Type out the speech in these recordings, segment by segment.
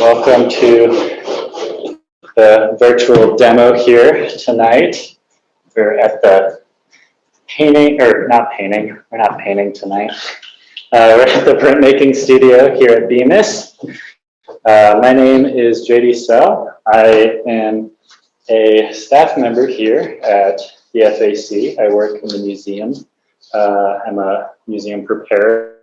welcome to the virtual demo here tonight. We're at the painting, or not painting, we're not painting tonight. Uh, we're at the printmaking studio here at Bemis. Uh, my name is JD Sell. I am a staff member here at the FAC. I work in the museum. Uh, I'm a museum preparer.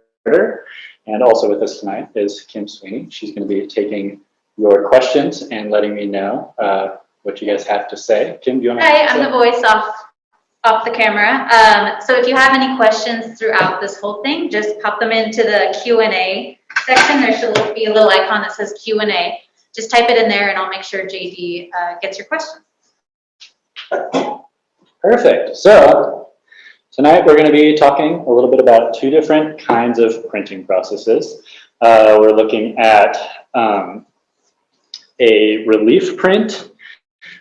And also with us tonight is Kim Sweeney. She's going to be taking your questions and letting me know uh, what you guys have to say. Kim, do you want to? Hi, I'm the voice off off the camera. Um, so if you have any questions throughout this whole thing, just pop them into the Q&A section. There should be a little icon that says Q&A. Just type it in there and I'll make sure JD uh, gets your questions. Perfect. So tonight we're going to be talking a little bit about two different kinds of printing processes. Uh, we're looking at um, a relief print,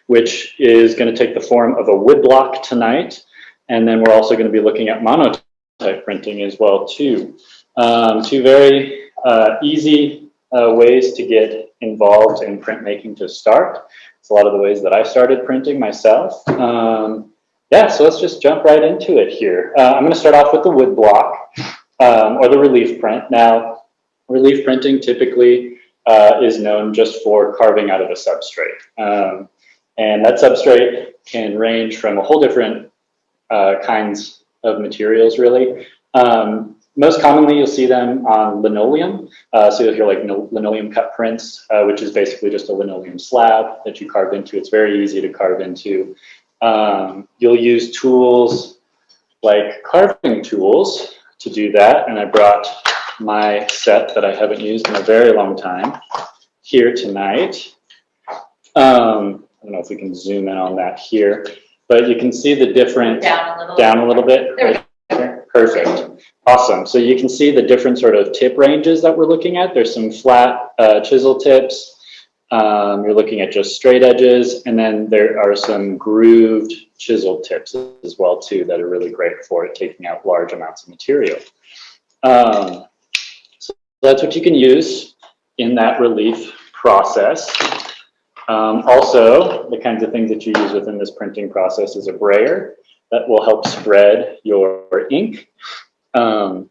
which is going to take the form of a woodblock tonight. And then we're also going to be looking at monotype printing as well too. Um, two very uh, easy uh, ways to get involved in printmaking to start. It's a lot of the ways that I started printing myself. Um, yeah, so let's just jump right into it here. Uh, I'm going to start off with the wood block um, or the relief print. Now, relief printing typically uh, is known just for carving out of a substrate. Um, and that substrate can range from a whole different uh, kinds of materials, really. Um, most commonly, you'll see them on linoleum. Uh, so you'll hear like linoleum cut prints, uh, which is basically just a linoleum slab that you carve into. It's very easy to carve into. Um, you'll use tools like carving tools to do that. And I brought my set that I haven't used in a very long time here tonight. Um, I don't know if we can zoom in on that here, but you can see the different, down a little, down a little bit. Right Perfect. Awesome. So you can see the different sort of tip ranges that we're looking at. There's some flat uh, chisel tips, um, you're looking at just straight edges, and then there are some grooved chisel tips as well too that are really great for taking out large amounts of material. Um, so that's what you can use in that relief process. Um, also, the kinds of things that you use within this printing process is a brayer that will help spread your ink. Um,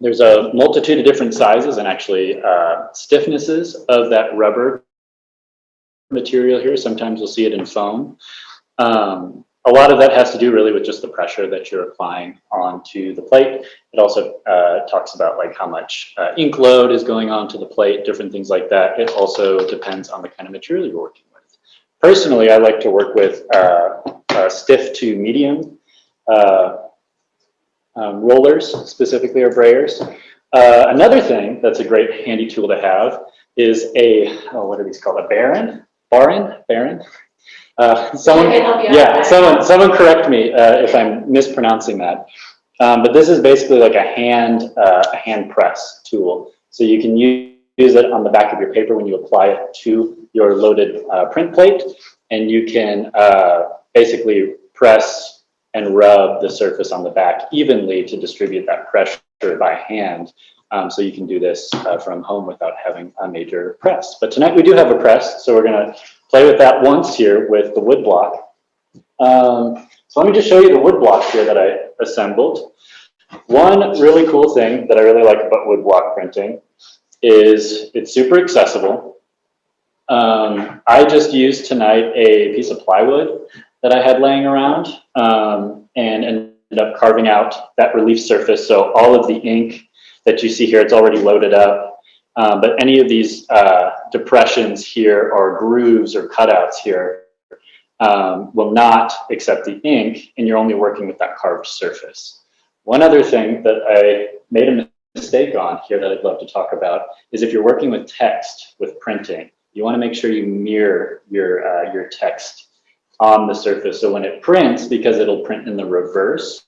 there's a multitude of different sizes and actually uh, stiffnesses of that rubber material here. Sometimes you'll see it in foam. Um, a lot of that has to do really with just the pressure that you're applying onto the plate. It also uh, talks about like how much uh, ink load is going onto the plate, different things like that. It also depends on the kind of material you're working with. Personally, I like to work with uh, uh stiff to medium uh, um, rollers, specifically or brayers. Uh, another thing that's a great handy tool to have is a, oh, what are these called, a baren? Baren? Baren? Uh, someone, yeah, someone, someone correct me uh, if I'm mispronouncing that. Um, but this is basically like a hand, uh, a hand press tool. So you can use, use it on the back of your paper when you apply it to your loaded uh, print plate, and you can uh, basically press and rub the surface on the back evenly to distribute that pressure by hand um, so you can do this uh, from home without having a major press. But tonight we do have a press, so we're gonna play with that once here with the wood block. Um, so let me just show you the wood block here that I assembled. One really cool thing that I really like about wood block printing is it's super accessible. Um, I just used tonight a piece of plywood that I had laying around um, and ended up carving out that relief surface. So all of the ink that you see here, it's already loaded up. Um, but any of these uh, depressions here or grooves or cutouts here um, will not accept the ink and you're only working with that carved surface. One other thing that I made a mistake on here that I'd love to talk about is if you're working with text with printing, you want to make sure you mirror your, uh, your text on the surface. So when it prints, because it'll print in the reverse,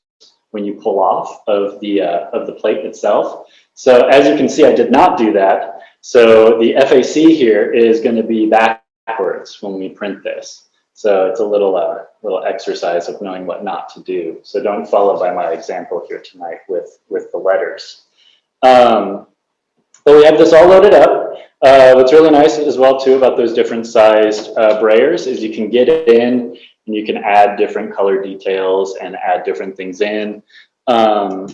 when you pull off of the, uh, of the plate itself. So as you can see, I did not do that. So the FAC here is going to be backwards when we print this. So it's a little, uh, little exercise of knowing what not to do. So don't follow by my example here tonight with, with the letters. Um, but we have this all loaded up. Uh, what's really nice as well too about those different sized uh, brayers is you can get it in and you can add different color details and add different things in. Um,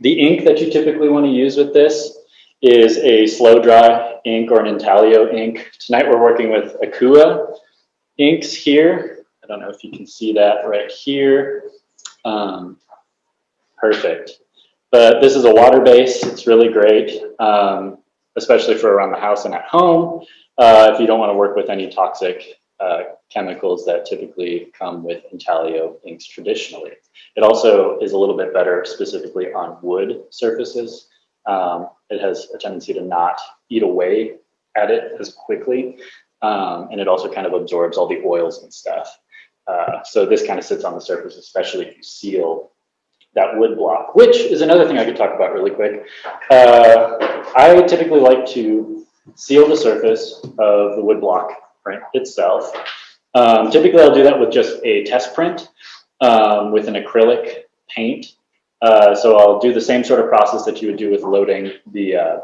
the ink that you typically want to use with this is a slow dry ink or an intaglio ink. Tonight we're working with Akua inks here. I don't know if you can see that right here. Um, perfect. But this is a water base. It's really great, um, especially for around the house and at home. Uh, if you don't want to work with any toxic uh, chemicals that typically come with intaglio inks traditionally. It also is a little bit better specifically on wood surfaces. Um, it has a tendency to not eat away at it as quickly. Um, and it also kind of absorbs all the oils and stuff. Uh, so this kind of sits on the surface, especially if you seal that wood block, which is another thing I could talk about really quick. Uh, I typically like to seal the surface of the wood block print itself. Um, typically, I'll do that with just a test print um, with an acrylic paint. Uh, so I'll do the same sort of process that you would do with loading the uh,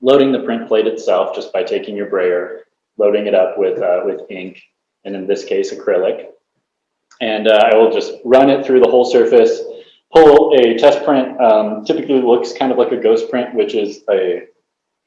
loading the print plate itself, just by taking your brayer, loading it up with uh, with ink, and in this case, acrylic. And uh, I will just run it through the whole surface, pull a test print, um, typically looks kind of like a ghost print, which is a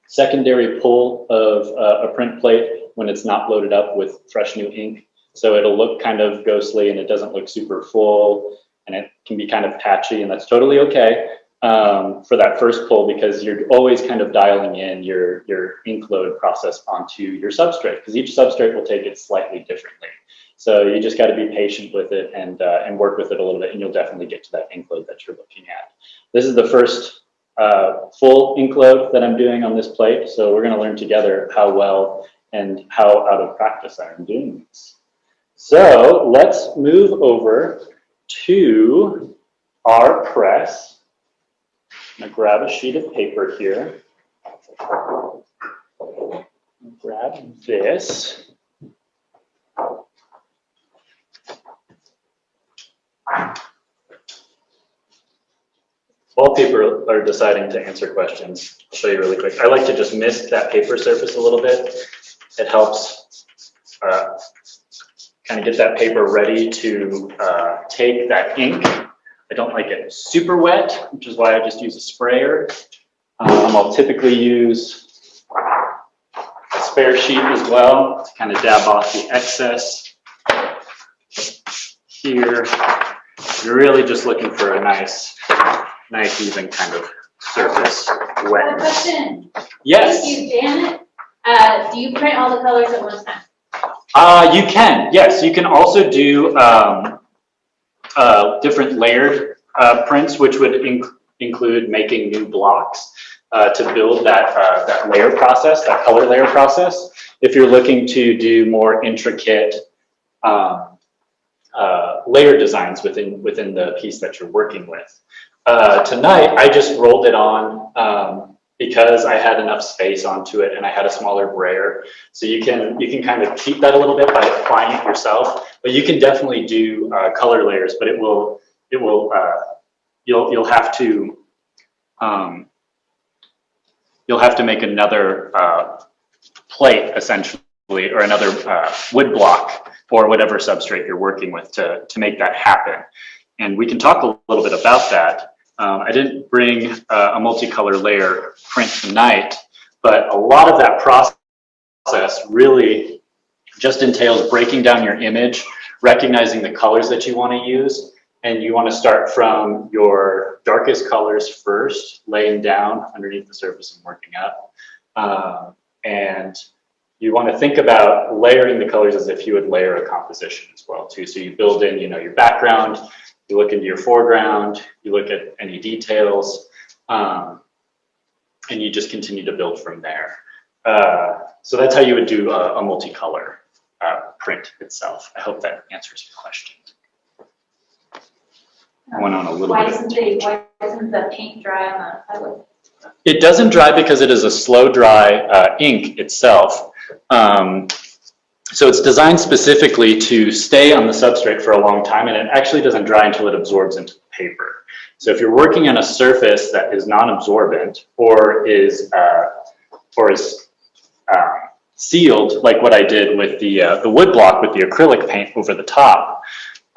secondary pull of uh, a print plate when it's not loaded up with fresh new ink. So it'll look kind of ghostly and it doesn't look super full and it can be kind of patchy and that's totally okay um, for that first pull because you're always kind of dialing in your, your ink load process onto your substrate because each substrate will take it slightly differently. So you just got to be patient with it and, uh, and work with it a little bit and you'll definitely get to that ink load that you're looking at. This is the first uh, full ink load that I'm doing on this plate. So we're going to learn together how well and how out of practice I am doing this. So let's move over to our press. I'm gonna grab a sheet of paper here. Grab this. While people are deciding to answer questions, I'll show you really quick. I like to just mist that paper surface a little bit. It helps uh, kind of get that paper ready to uh, take that ink. I don't like it super wet, which is why I just use a sprayer. Um, I'll typically use a spare sheet as well to kind of dab off the excess. Here, you're really just looking for a nice nice even kind of surface I have a wetness. question. Yes, Thank you, Janet. Uh, do you print all the colors at one time? uh, you can, yes, you can also do, um, uh, different layered, uh, prints, which would inc- include making new blocks, uh, to build that, uh, that layer process, that color layer process. If you're looking to do more intricate, um, layer designs within, within the piece that you're working with. Tonight, I just rolled it on um, because I had enough space onto it and I had a smaller brayer. So you can you can kind of keep that a little bit by applying it yourself, but you can definitely do uh, color layers. But it will it will uh, you'll you'll have to um, you'll have to make another uh, plate essentially or another uh, wood block or whatever substrate you're working with to to make that happen. And we can talk a little bit about that. Um, I didn't bring uh, a multicolor layer print tonight, but a lot of that process really just entails breaking down your image, recognizing the colors that you want to use, and you want to start from your darkest colors first, laying down underneath the surface and working up. Um, and you want to think about layering the colors as if you would layer a composition as well too. So you build in, you know, your background, you look into your foreground, you look at any details, um, and you just continue to build from there. Uh, so that's how you would do a, a multicolor uh, print itself. I hope that answers your question. I went on a little Why bit. doesn't the, why doesn't the paint dry on the? It doesn't dry because it is a slow dry uh, ink itself. Um, so it's designed specifically to stay on the substrate for a long time and it actually doesn't dry until it absorbs into the paper. So if you're working on a surface that is non-absorbent or is uh, or is um, sealed, like what I did with the, uh, the wood block with the acrylic paint over the top,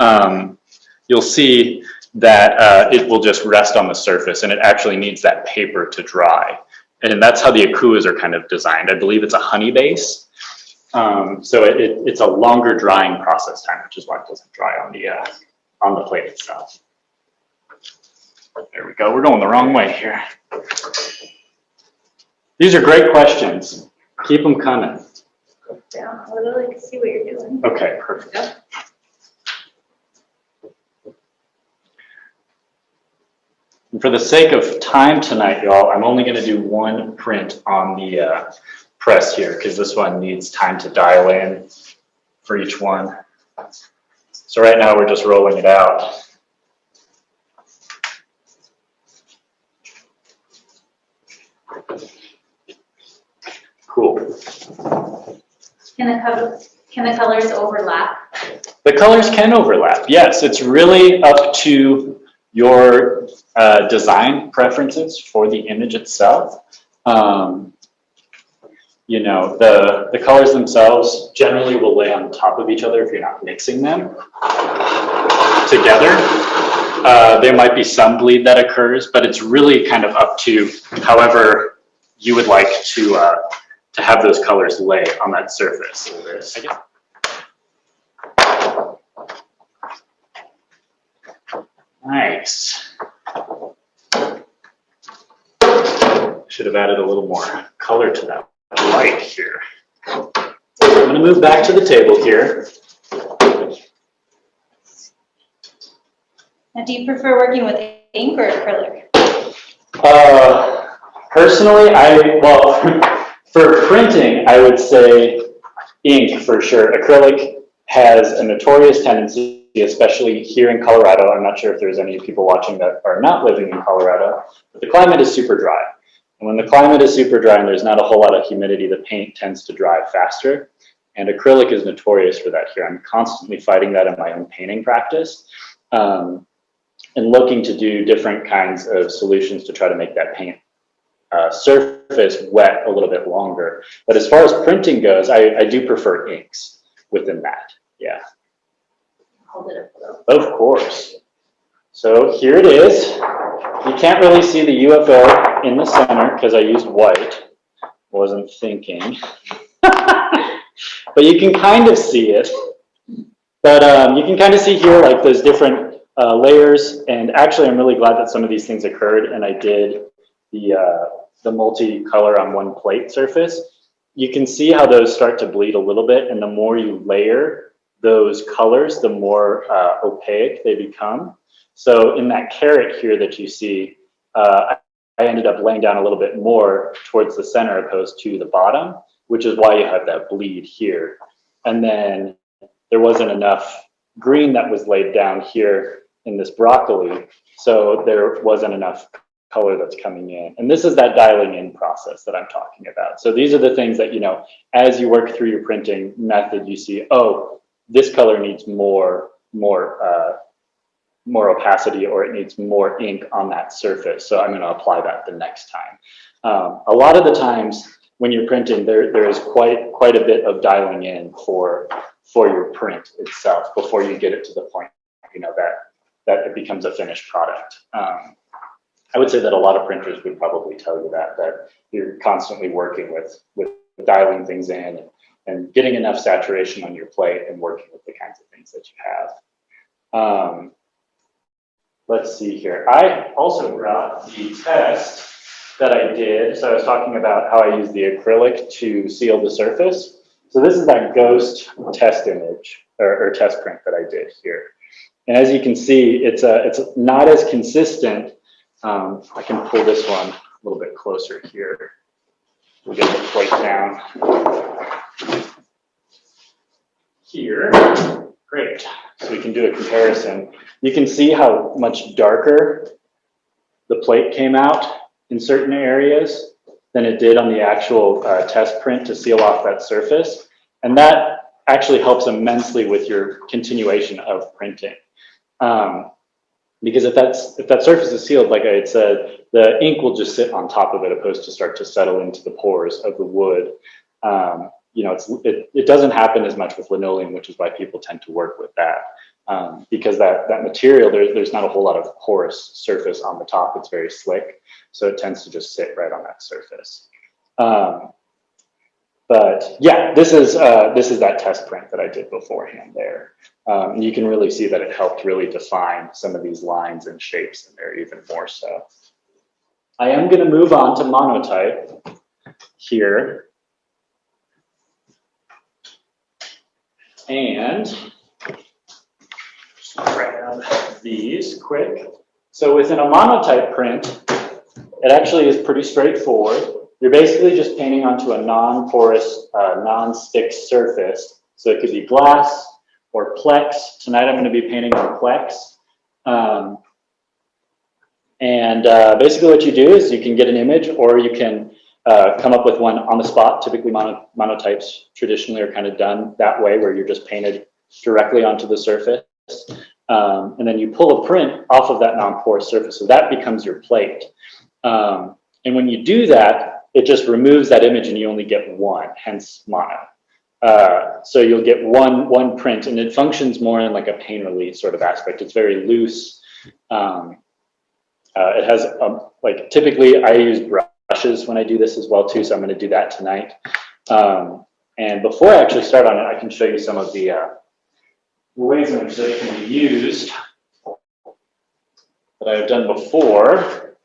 um, you'll see that uh, it will just rest on the surface and it actually needs that paper to dry. And that's how the akuas are kind of designed. I believe it's a honey base. Um, so it, it, it's a longer drying process time, which is why it doesn't dry on the, uh, on the plate itself. There we go. We're going the wrong way here. These are great questions. Keep them coming. Down a little, can see what you're doing. Okay, perfect. And for the sake of time tonight, y'all, I'm only gonna do one print on the uh, press here, because this one needs time to dial in for each one. So right now, we're just rolling it out. Cool. Can the can the colors overlap? The colors can overlap, yes. It's really up to your uh, design preferences for the image itself. Um, you know, the, the colors themselves generally will lay on top of each other if you're not mixing them together. Uh, there might be some bleed that occurs, but it's really kind of up to however you would like to, uh, to have those colors lay on that surface. Nice. Should have added a little more color to that light here. I'm gonna move back to the table here. Now, do you prefer working with ink or acrylic? Uh, personally, I, well, for printing, I would say ink for sure. Acrylic has a notorious tendency, especially here in Colorado. I'm not sure if there's any people watching that are not living in Colorado, but the climate is super dry. And when the climate is super dry and there's not a whole lot of humidity, the paint tends to dry faster. And acrylic is notorious for that here. I'm constantly fighting that in my own painting practice. Um, and looking to do different kinds of solutions to try to make that paint uh, surface wet a little bit longer. But as far as printing goes, I, I do prefer inks within that. Yeah, Hold it up a little. of course. So here it is. You can't really see the UFO in the center because I used white. Wasn't thinking. but you can kind of see it. But um, you can kind of see here like those different uh, layers. And actually, I'm really glad that some of these things occurred and I did the, uh, the multi-color on one plate surface. You can see how those start to bleed a little bit. And the more you layer those colors, the more uh, opaque they become. So in that carrot here that you see, uh, I ended up laying down a little bit more towards the center opposed to the bottom, which is why you have that bleed here. And then there wasn't enough green that was laid down here in this broccoli, so there wasn't enough color that's coming in. And this is that dialing in process that I'm talking about. So these are the things that, you know, as you work through your printing method, you see, oh, this color needs more, more, uh, more opacity or it needs more ink on that surface. So I'm going to apply that the next time. Um, a lot of the times when you're printing, there, there is quite, quite a bit of dialing in for, for your print itself before you get it to the point, you know, that, that it becomes a finished product. Um, I would say that a lot of printers would probably tell you that, that you're constantly working with, with dialing things in and getting enough saturation on your plate and working with the kinds of things that you have. Um, let's see here. I also brought the test that I did. So I was talking about how I use the acrylic to seal the surface. So this is that ghost test image or, or test print that I did here. And as you can see, it's, a, it's not as consistent. Um, I can pull this one a little bit closer here. We'll get the plate down here. Great. So we can do a comparison. You can see how much darker the plate came out in certain areas than it did on the actual uh, test print to seal off that surface. And that actually helps immensely with your continuation of printing. Um, because if that's if that surface is sealed, like I had said, the ink will just sit on top of it opposed to start to settle into the pores of the wood. Um, you know, it's, it, it doesn't happen as much with linoleum, which is why people tend to work with that. Um, because that, that material, there, there's not a whole lot of porous surface on the top. It's very slick. So it tends to just sit right on that surface. Um, but yeah, this is, uh, this is that test print that I did beforehand there. Um, you can really see that it helped really define some of these lines and shapes in there even more so. I am going to move on to monotype here. And just grab these quick. So within a monotype print, it actually is pretty straightforward. You're basically just painting onto a non-porous, uh, non-stick surface. So it could be glass or Plex. Tonight I'm going to be painting on Plex. Um, and uh, basically what you do is you can get an image or you can uh, come up with one on the spot. Typically mono, monotypes traditionally are kind of done that way where you're just painted directly onto the surface. Um, and then you pull a print off of that non-porous surface. So that becomes your plate. Um, and when you do that, it just removes that image and you only get one, hence mono. Uh, so you'll get one, one print and it functions more in like a painterly sort of aspect. It's very loose. Um, uh, it has, um, like typically I use brushes when I do this as well too, so I'm gonna do that tonight. Um, and before I actually start on it, I can show you some of the uh, ways in which they can be used that I've done before.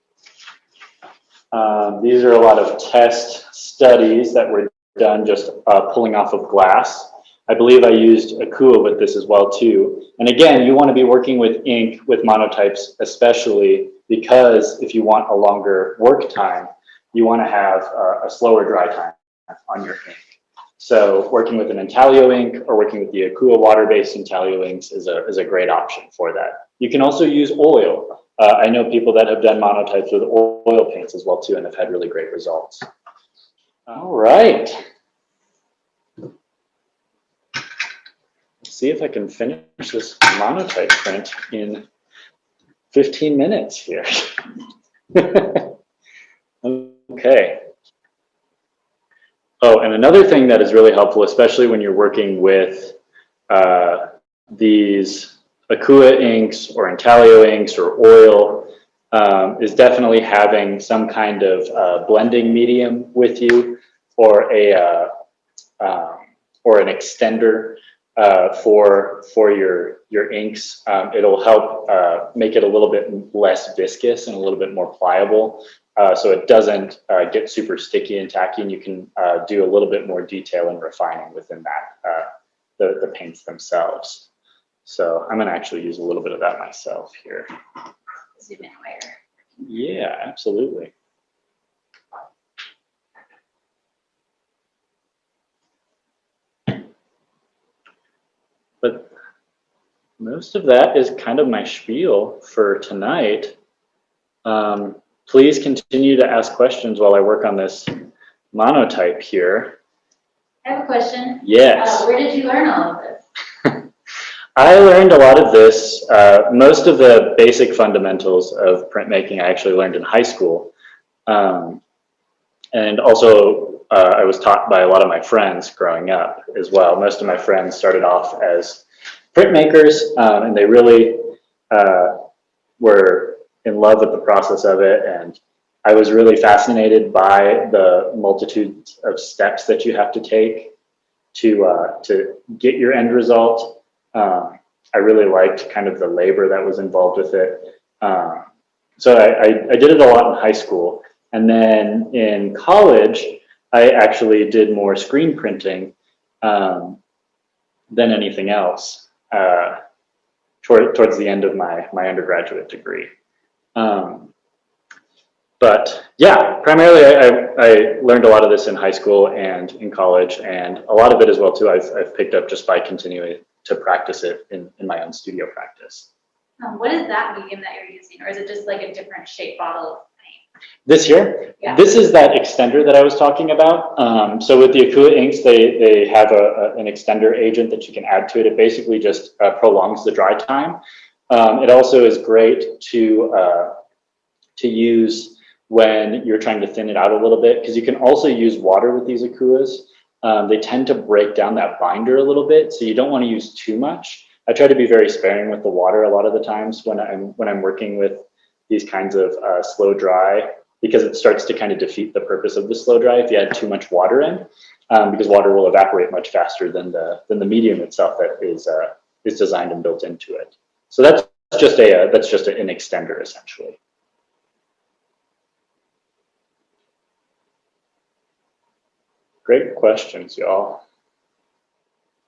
Um, these are a lot of test studies that were done just uh, pulling off of glass. I believe I used Akua with this as well too. And again, you want to be working with ink with monotypes especially because if you want a longer work time, you want to have a slower dry time on your ink. So working with an intaglio ink or working with the Akua water-based intaglio inks is a, is a great option for that. You can also use oil. Uh, I know people that have done monotypes with oil paints as well too and have had really great results. All right. Let's see if I can finish this monotype print in 15 minutes here. okay. Oh, and another thing that is really helpful, especially when you're working with uh, these Akua inks or intaglio inks or oil, um, is definitely having some kind of uh, blending medium with you or a uh, um, or an extender uh, for for your your inks. Um, it'll help uh, make it a little bit less viscous and a little bit more pliable, uh, so it doesn't uh, get super sticky and tacky. And you can uh, do a little bit more detail and refining within that uh, the the paints themselves. So I'm going to actually use a little bit of that myself here. Zoom in where? Yeah, absolutely. But most of that is kind of my spiel for tonight. Um, please continue to ask questions while I work on this monotype here. I have a question. Yes. Uh, where did you learn all of this? I learned a lot of this, uh, most of the basic fundamentals of printmaking I actually learned in high school. Um, and also uh, I was taught by a lot of my friends growing up as well. Most of my friends started off as printmakers um, and they really uh, were in love with the process of it. And I was really fascinated by the multitude of steps that you have to take to, uh, to get your end result. Um, I really liked kind of the labor that was involved with it. Um, so I, I, I, did it a lot in high school. And then in college, I actually did more screen printing um, than anything else uh, toward, towards the end of my, my undergraduate degree. Um, but yeah, primarily I, I, I, learned a lot of this in high school and in college, and a lot of it as well too I've, I've picked up just by continuing to practice it in, in my own studio practice. Um, what is that medium that you're using, or is it just like a different shape bottle of paint? This here, Yeah. this is that extender that I was talking about. Um, so with the Akua inks, they, they have a, a, an extender agent that you can add to it. It basically just uh, prolongs the dry time. Um, it also is great to, uh, to use when you're trying to thin it out a little bit, because you can also use water with these Akuas. um, they tend to break down that binder a little bit. So you don't want to use too much. I try to be very sparing with the water a lot of the times when I'm when I'm working with these kinds of uh, slow dry because it starts to kind of defeat the purpose of the slow dry if you add too much water in um, because water will evaporate much faster than the than the medium itself that is uh, is designed and built into it. So that's just a uh, that's just an extender essentially. Great questions, y'all.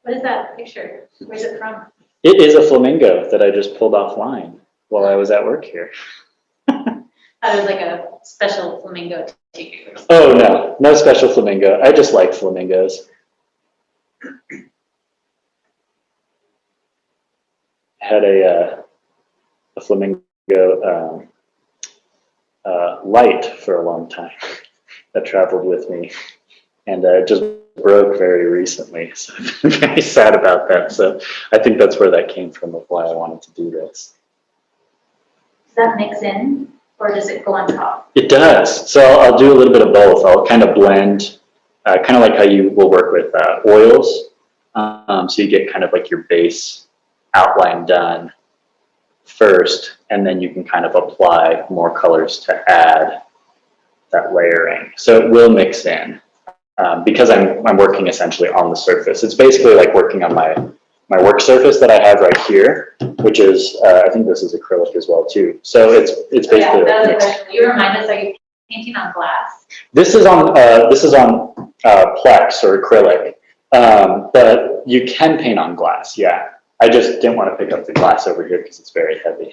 What is that picture? Where's it from? It is a flamingo that I just pulled offline while I was at work here. That was like a special flamingo to you. Oh, no, no special flamingo. I just like flamingos. Had a, uh, a flamingo um, uh, light for a long time that traveled with me and uh, it just broke very recently. So I'm very sad about that. So I think that's where that came from of why I wanted to do this. Does that mix in or does it go on top? It does. So I'll do a little bit of both. I'll kind of blend, uh, kind of like how you will work with uh, oils. Um, so you get kind of like your base outline done first, and then you can kind of apply more colors to add that layering. So it will mix in um, because I'm, I'm working essentially on the surface. It's basically like working on my, my work surface that I have right here, which is, uh, I think this is acrylic as well too. So it's, it's Oh, Yeah, basically. was a mixed. You remind us, are you painting on glass? This is on, uh, this is on, uh, Plex or acrylic. Um, but you can paint on glass, yeah. I just didn't want to pick up the glass over here because it's very heavy.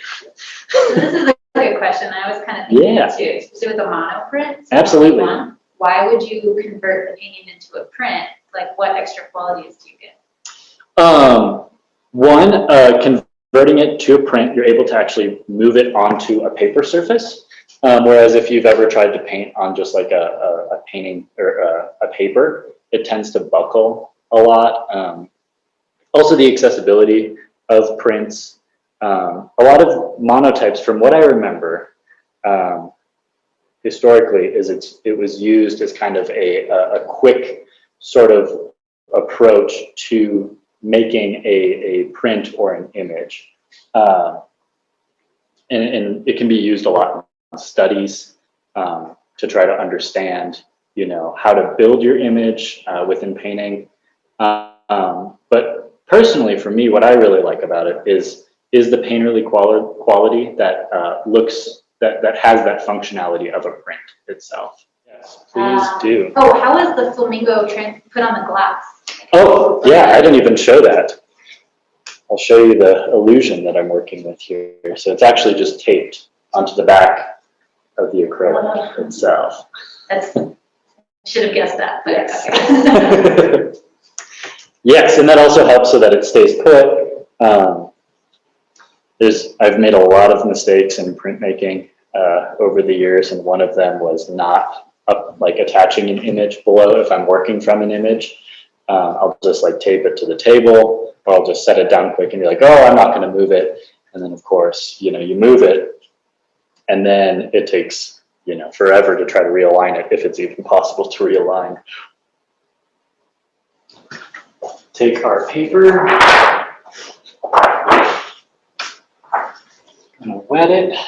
So this is a good question. I was kind of thinking Yeah. too, especially with a mono print. so Absolutely. one, Why would you convert the painting into a print? Like what extra qualities do you get? Um, one, uh, converting it to a print, you're able to actually move it onto a paper surface. Um, whereas if you've ever tried to paint on just like a, a, a painting or a, a paper, it tends to buckle a lot. Um, also the accessibility of prints. Um, a lot of monotypes, from what I remember, um, historically, is it's, it was used as kind of a, a, a quick sort of approach to making a, a print or an image. Uh, and, and it can be used a lot in studies um, to try to understand, you know, how to build your image uh, within painting. Um, personally, for me, what I really like about it is is the painterly quali- quality that uh, looks that that has that functionality of a print itself. Yes, please Uh, do. Oh, how is the flamingo put on the glass? Oh, yeah, I didn't even show that. I'll show you the illusion that I'm working with here. So it's actually just taped onto the back of the acrylic itself. That's, should have guessed that, but Yes. okay. Yes, and that also helps so that it stays put. Um, there's, I've made a lot of mistakes in printmaking uh, over the years, and one of them was not up, like attaching an image below if I'm working from an image. Uh, I'll just like tape it to the table, or I'll just set it down quick and be like, oh, I'm not going to move it. And then, of course, you know, you move it, and then it takes, you know, forever to try to realign it if it's even possible to realign. Take our paper. Gonna wet it.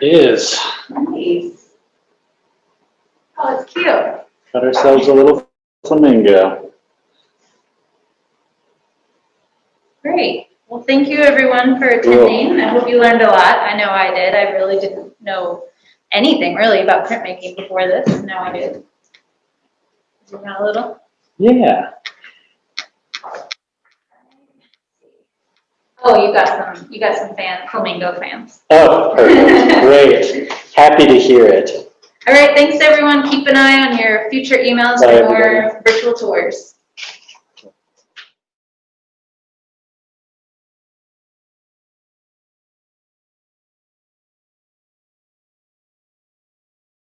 There it is. Nice. Oh, it's cute. Got ourselves a little flamingo. Great. Well, thank you everyone for attending. I hope you learned a lot. I know I did. I really didn't know anything really about printmaking before this. Now I do. Zoom out a little. Yeah. Oh, you got some, you got some fan, flamingo fans. Oh, perfect. Great. Happy to hear it. All right, thanks everyone. Keep an eye on your future emails Bye, for more virtual tours.